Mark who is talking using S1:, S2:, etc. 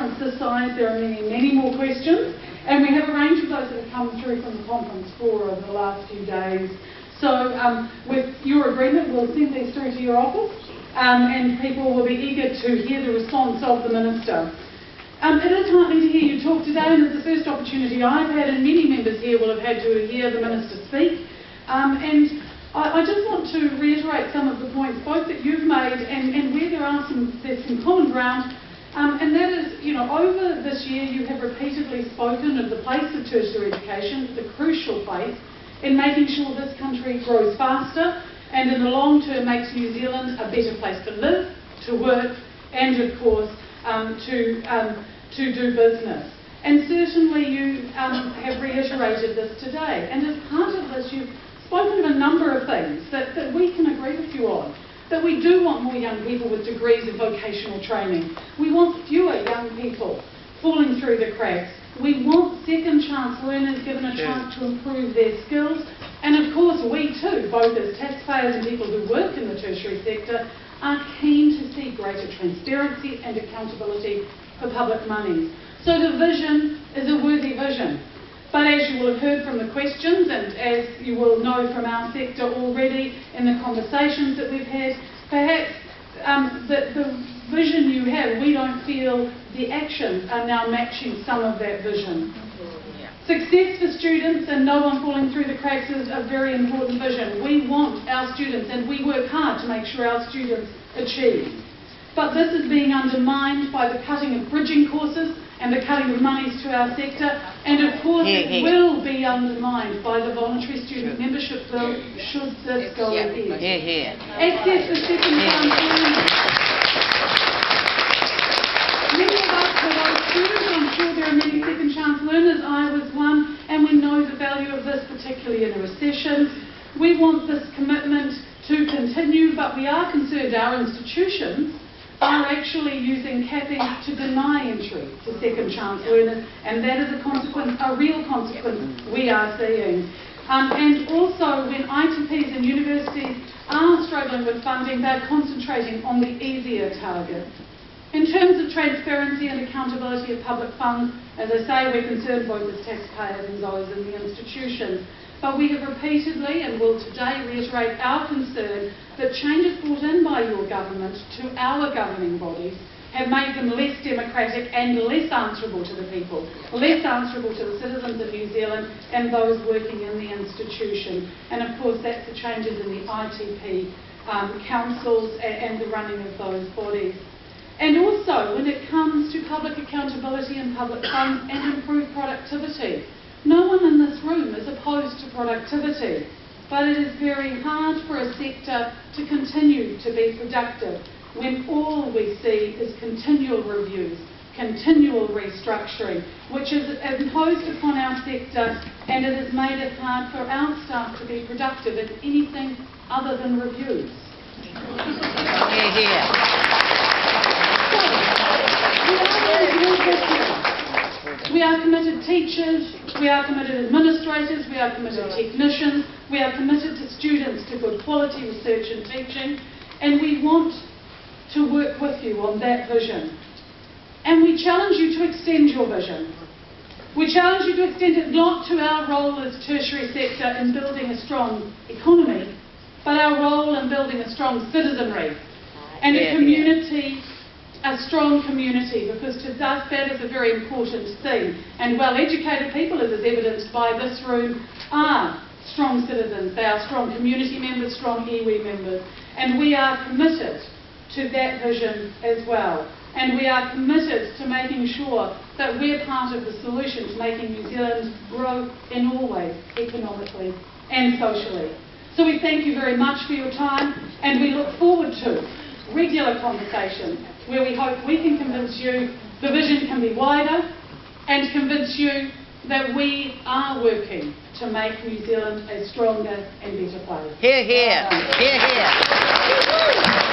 S1: conference there are many, many more questions. And we have a range of those that have come through from the conference floor over the last few days. So um, with your agreement, we'll send these through to your office um, and people will be eager to hear the response of the Minister. Um, it is heartening to hear you talk today and it's the first opportunity I've had and many members here will have had to hear the Minister speak. Um, and I, I, just want to reiterate some of the points both that you've made and, and where there are some, there's some common ground um, and that is, you know, over this year you have repeatedly spoken of the place of tertiary education, the crucial place, in making sure this country grows faster and in the long term makes New Zealand a better place to live, to work, and of course um, to, um, to do business. And certainly you um, have reiterated this today. And as part of this, you've spoken of a number of things that, that we can agree with you on. That we do want more young people with degrees of vocational training. We want fewer young people falling through the cracks. We want second chance learners given a chance to improve their skills. And of course, we too, both as taxpayers and people who work in the tertiary sector, are keen to see greater transparency and accountability for public monies. So the vision is a worthy vision. But as you will have heard from the questions and as you will know from our sector already in the conversations that we've had, perhaps um, the, the vision you have, we don't feel the actions are now matching some of that vision. Success for students and no one falling through the cracks is a very important vision. We want our students and we work hard to make sure our students achieve. But this is being undermined by the cutting of bridging courses and the cutting of monies to our sector, and of course
S2: here,
S1: it will be undermined by the voluntary student membership bill should this go ahead.
S2: Hear, hear.
S1: Access to second chance learning. Many of us were those students, I'm sure there are many second chance learners, I was one, and we know the value of this, particularly in a recession. We want this commitment to continue, but we are concerned our institutions are actually using capping to deny entry to second chance learners, and that is a consequence, a real consequence we are seeing. Um, and also, when ITPs and universities are struggling with funding, they're concentrating on the easier targets. In terms of transparency and accountability of public funds, as I say, we're concerned both as taxpayers and those in the institutions. But we have repeatedly and will today reiterate our concern that changes brought in by your government to our governing bodies have made them less democratic and less answerable to the people, less answerable to the citizens of New Zealand and those working in the institution. And of course that's the changes in the ITP um, councils and, and the running of those bodies. And also when it comes to public accountability and public funds and improved productivity. No one in this room is opposed to productivity, but it is very hard for a sector to continue to be productive when all we see is continual reviews, continual restructuring, which is imposed upon our sector and it has made it hard for our staff to be productive in anything other than reviews.
S2: Hear, hear.
S1: We are committed teachers, we are committed administrators, we are committed technicians, we are committed to students to good quality research and teaching, and we want to work with you on that vision. And we challenge you to extend your vision. We challenge you to extend it not to our role as tertiary sector in building a strong economy, but our role in building a strong citizenry and a community a strong community because to us that is a very important thing. And well-educated people, as is evidenced by this room, are strong citizens. They are strong community members, strong iwi members. And we are committed to that vision as well. And we are committed to making sure that we're part of the solution to making New Zealand grow in all ways, economically and socially. So we thank you very much for your time and we look forward to regular conversation where we hope we can convince you the vision can be wider and convince you that we are working to make New Zealand a stronger and better place.
S2: Hear, hear. Hear, hear.